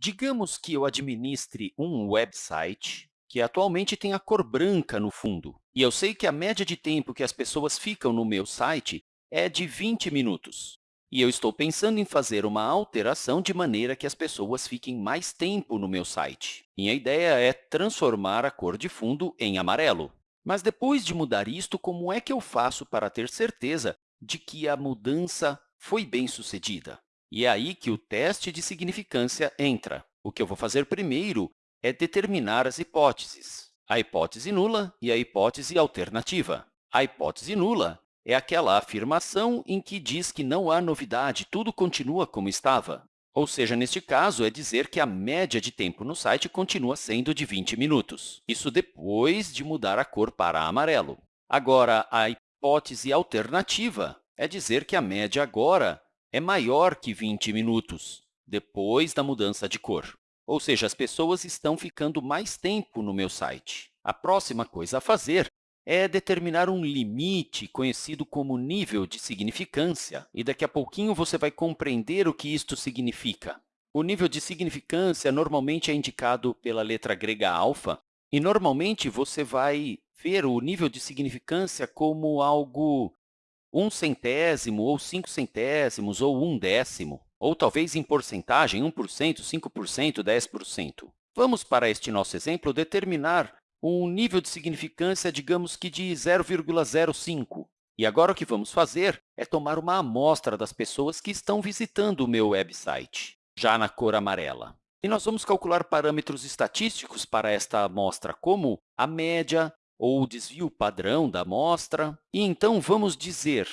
Digamos que eu administre um website que atualmente tem a cor branca no fundo, e eu sei que a média de tempo que as pessoas ficam no meu site é de 20 minutos. E eu estou pensando em fazer uma alteração de maneira que as pessoas fiquem mais tempo no meu site. Minha ideia é transformar a cor de fundo em amarelo. Mas depois de mudar isto, como é que eu faço para ter certeza de que a mudança foi bem-sucedida? E é aí que o teste de significância entra. O que eu vou fazer primeiro é determinar as hipóteses, a hipótese nula e a hipótese alternativa. A hipótese nula é aquela afirmação em que diz que não há novidade, tudo continua como estava. Ou seja, neste caso, é dizer que a média de tempo no site continua sendo de 20 minutos. Isso depois de mudar a cor para amarelo. Agora, a hipótese alternativa é dizer que a média agora é maior que 20 minutos, depois da mudança de cor. Ou seja, as pessoas estão ficando mais tempo no meu site. A próxima coisa a fazer é determinar um limite conhecido como nível de significância, e daqui a pouquinho você vai compreender o que isto significa. O nível de significância normalmente é indicado pela letra grega alfa, e normalmente você vai ver o nível de significância como algo um centésimo, ou cinco centésimos, ou um décimo, ou talvez em porcentagem, 1%, 5%, 10%. Vamos, para este nosso exemplo, determinar um nível de significância, digamos que de 0,05. E agora o que vamos fazer é tomar uma amostra das pessoas que estão visitando o meu website, já na cor amarela. E nós vamos calcular parâmetros estatísticos para esta amostra, como a média, ou o desvio padrão da amostra. E então, vamos dizer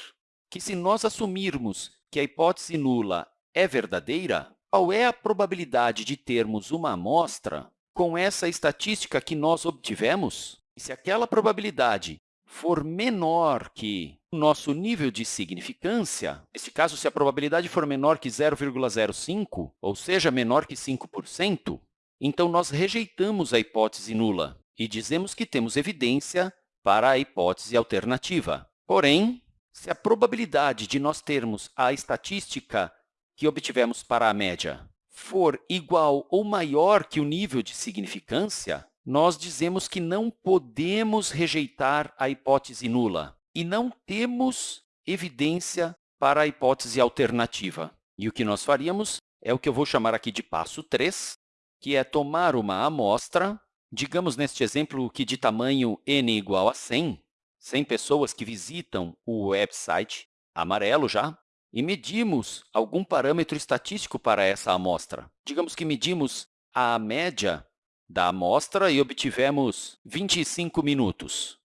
que se nós assumirmos que a hipótese nula é verdadeira, qual é a probabilidade de termos uma amostra com essa estatística que nós obtivemos? E se aquela probabilidade for menor que o nosso nível de significância, neste caso, se a probabilidade for menor que 0,05, ou seja, menor que 5%, então nós rejeitamos a hipótese nula e dizemos que temos evidência para a hipótese alternativa. Porém, se a probabilidade de nós termos a estatística que obtivemos para a média for igual ou maior que o nível de significância, nós dizemos que não podemos rejeitar a hipótese nula e não temos evidência para a hipótese alternativa. E o que nós faríamos é o que eu vou chamar aqui de passo 3, que é tomar uma amostra Digamos, neste exemplo, que de tamanho n igual a 100, 100 pessoas que visitam o website, amarelo já, e medimos algum parâmetro estatístico para essa amostra. Digamos que medimos a média da amostra e obtivemos 25 minutos.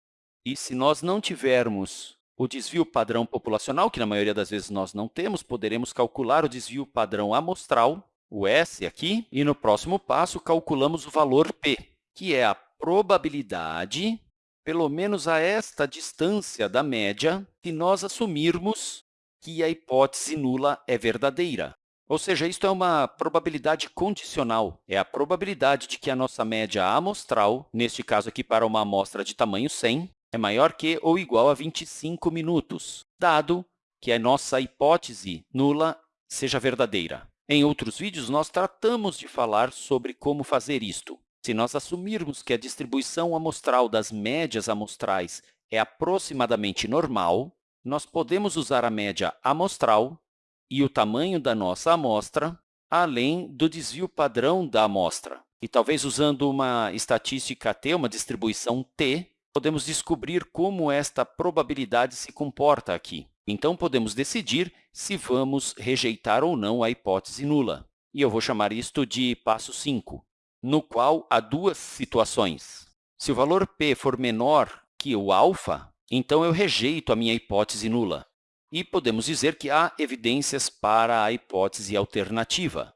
E se nós não tivermos o desvio padrão populacional, que na maioria das vezes nós não temos, poderemos calcular o desvio padrão amostral, o S aqui, e no próximo passo calculamos o valor p, que é a probabilidade, pelo menos a esta distância da média, se nós assumirmos que a hipótese nula é verdadeira. Ou seja, isto é uma probabilidade condicional. É a probabilidade de que a nossa média amostral, neste caso aqui para uma amostra de tamanho 100, é maior que ou igual a 25 minutos, dado que a nossa hipótese nula seja verdadeira. Em outros vídeos, nós tratamos de falar sobre como fazer isto. Se nós assumirmos que a distribuição amostral das médias amostrais é aproximadamente normal, nós podemos usar a média amostral e o tamanho da nossa amostra, além do desvio padrão da amostra. E talvez usando uma estatística t, uma distribuição t, podemos descobrir como esta probabilidade se comporta aqui. Então, podemos decidir se vamos rejeitar ou não a hipótese nula. E eu vou chamar isto de passo 5 no qual há duas situações. Se o valor p for menor que o alfa, então eu rejeito a minha hipótese nula. E podemos dizer que há evidências para a hipótese alternativa.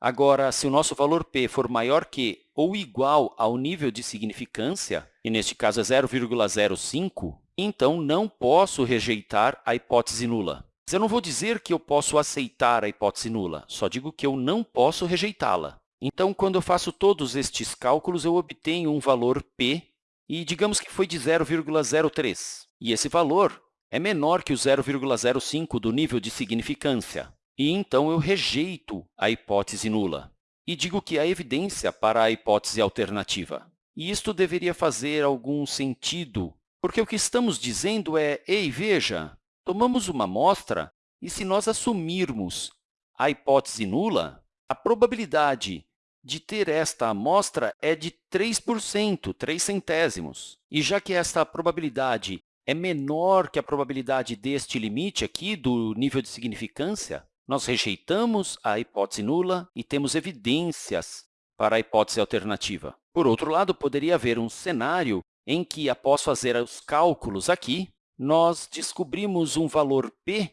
Agora, se o nosso valor p for maior que ou igual ao nível de significância, e neste caso é 0,05, então não posso rejeitar a hipótese nula. Mas eu não vou dizer que eu posso aceitar a hipótese nula, só digo que eu não posso rejeitá-la. Então, quando eu faço todos estes cálculos, eu obtenho um valor p, e digamos que foi de 0,03. E esse valor é menor que o 0,05 do nível de significância. E então eu rejeito a hipótese nula. e digo que há evidência para a hipótese alternativa. E isto deveria fazer algum sentido, porque o que estamos dizendo é, ei, veja, tomamos uma amostra e se nós assumirmos a hipótese nula, a probabilidade de ter esta amostra é de 3%, 3 centésimos. E já que esta probabilidade é menor que a probabilidade deste limite aqui, do nível de significância, nós rejeitamos a hipótese nula e temos evidências para a hipótese alternativa. Por outro lado, poderia haver um cenário em que, após fazer os cálculos aqui, nós descobrimos um valor p,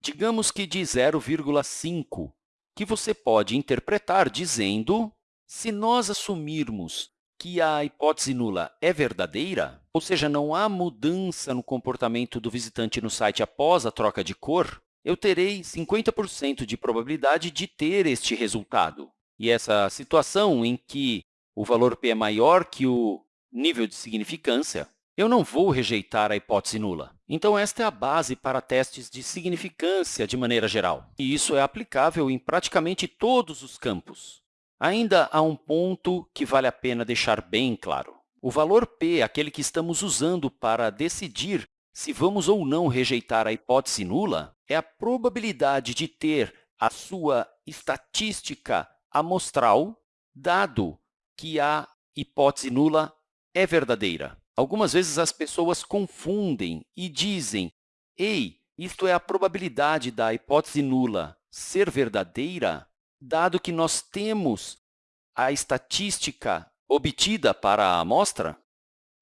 digamos que de 0,5, que você pode interpretar dizendo, se nós assumirmos que a hipótese nula é verdadeira, ou seja, não há mudança no comportamento do visitante no site após a troca de cor, eu terei 50% de probabilidade de ter este resultado. E essa situação em que o valor p é maior que o nível de significância, eu não vou rejeitar a hipótese nula. Então, esta é a base para testes de significância de maneira geral. E isso é aplicável em praticamente todos os campos. Ainda há um ponto que vale a pena deixar bem claro. O valor p, aquele que estamos usando para decidir se vamos ou não rejeitar a hipótese nula, é a probabilidade de ter a sua estatística amostral, dado que a hipótese nula é verdadeira. Algumas vezes as pessoas confundem e dizem, ei, isto é a probabilidade da hipótese nula ser verdadeira, dado que nós temos a estatística obtida para a amostra?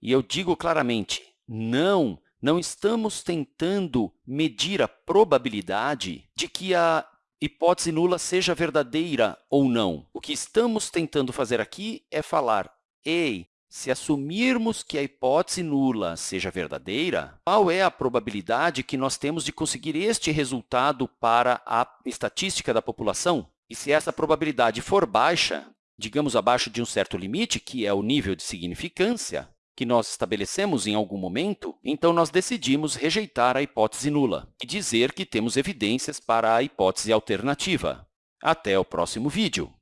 E eu digo claramente, não, não estamos tentando medir a probabilidade de que a hipótese nula seja verdadeira ou não. O que estamos tentando fazer aqui é falar, ei, se assumirmos que a hipótese nula seja verdadeira, qual é a probabilidade que nós temos de conseguir este resultado para a estatística da população? E se essa probabilidade for baixa, digamos abaixo de um certo limite, que é o nível de significância, que nós estabelecemos em algum momento, então nós decidimos rejeitar a hipótese nula e dizer que temos evidências para a hipótese alternativa. Até o próximo vídeo!